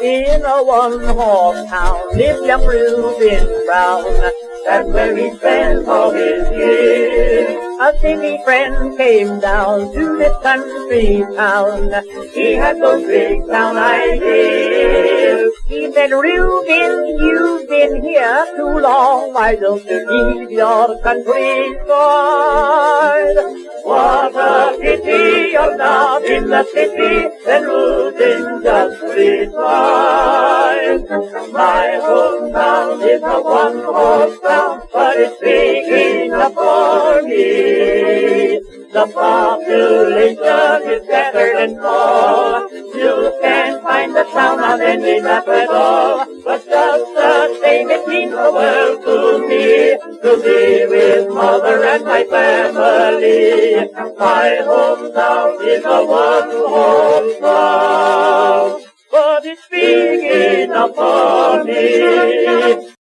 In a one-horse town lived young Reuben Brown. That's where he spent all his years. A city friend came down to this country town. He had those big town ideas. He said, Reuben, you've been here too long. Why don't you leave your pity you're not in the city, then Reuben just replied. My hometown is a one-horse town, but it's big enough for me. The population is scattered and small. You can find the town on any map at all. But just the same, it means the world to be with mother and my family. My hometown is a one-horse town, but it's big enough for me.